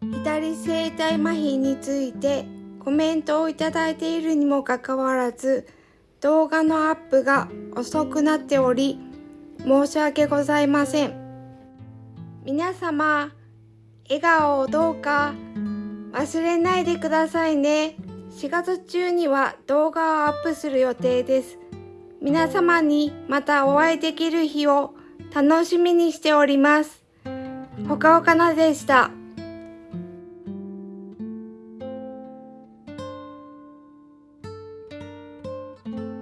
左声体麻痺についてコメントをいただいているにもかかわらず動画のアップが遅くなっており申し訳ございません皆様笑顔をどうか忘れないでくださいね4月中には動画をアップする予定です皆様にまたお会いできる日を楽しみにしております。ほかほかなでした。